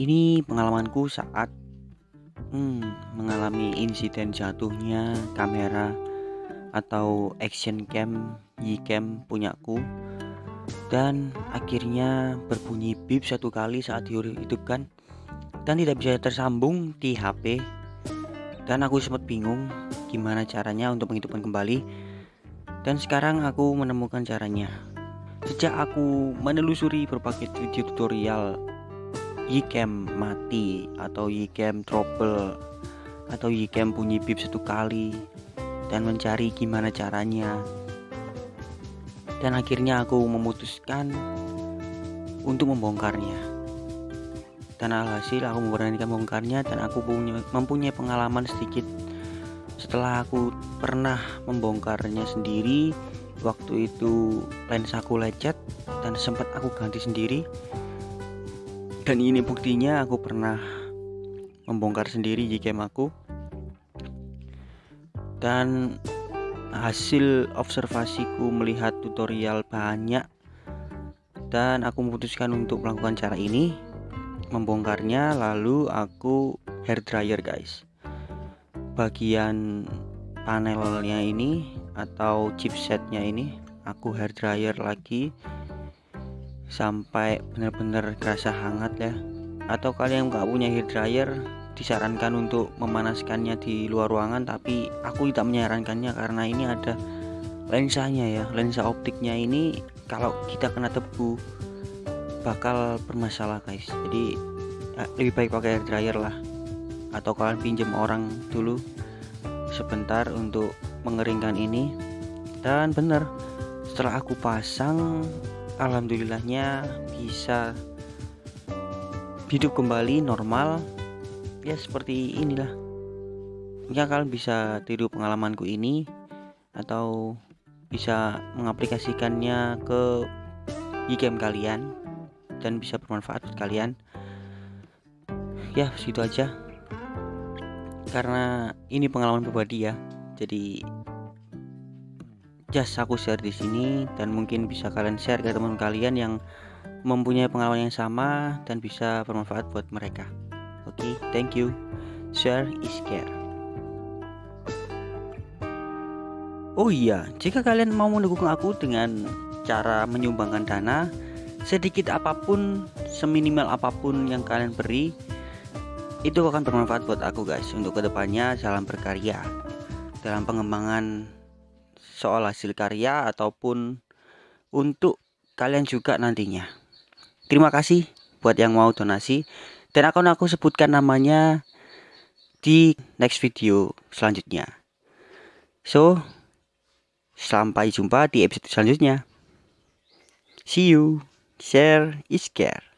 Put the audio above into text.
Ini pengalamanku saat hmm, mengalami insiden jatuhnya kamera atau action cam Ycam punyaku. Dan akhirnya berbunyi bip satu kali saat dihidupkan dan tidak bisa tersambung di HP dan aku sempat bingung gimana caranya untuk menghidupkan kembali. Dan sekarang aku menemukan caranya. Sejak aku menelusuri berbagai video tutorial Ycam mati atau Ycam trouble atau Ycam bunyi bip satu kali dan mencari gimana caranya. Dan akhirnya aku memutuskan untuk membongkarnya. Dan alhasil aku memberanikan membongkarnya dan aku punya, mempunyai pengalaman sedikit setelah aku pernah membongkarnya sendiri. Waktu itu lensaku lecet dan sempat aku ganti sendiri dan ini buktinya aku pernah membongkar sendiri jika aku. Dan hasil observasiku melihat tutorial banyak. Dan aku memutuskan untuk melakukan cara ini membongkarnya lalu aku hair dryer guys. Bagian panelnya ini atau chipsetnya ini aku hair dryer lagi sampai benar-benar kerasa hangat ya. Atau kalian nggak punya hair dryer disarankan untuk memanaskannya di luar ruangan tapi aku tidak menyarankannya karena ini ada lensanya ya. Lensa optiknya ini kalau kita kena tebu bakal bermasalah guys. Jadi ya, lebih baik pakai hair dryer lah. Atau kalian pinjam orang dulu sebentar untuk mengeringkan ini. Dan benar setelah aku pasang alhamdulillahnya bisa hidup kembali normal. Ya seperti inilah. Ya kalian bisa tiru pengalamanku ini atau bisa mengaplikasikannya ke e-game kalian dan bisa bermanfaat buat kalian. Ya segitu aja. Karena ini pengalaman pribadi ya jadi just aku share di sini dan mungkin bisa kalian share ke teman kalian yang mempunyai pengalaman yang sama dan bisa bermanfaat buat mereka. Oke, okay, thank you. Share is care. Oh iya, jika kalian mau mendukung aku dengan cara menyumbangkan dana sedikit apa pun, seminimal apa pun yang kalian beri, itu akan bermanfaat buat aku guys. Untuk ke depannya, salam berkarya dalam pengembangan soal hasil karya ataupun untuk kalian juga nantinya. Terima kasih buat yang mau donasi dan akan aku sebutkan namanya di next video selanjutnya. So, sampai jumpa di episode selanjutnya. See you. Share is care.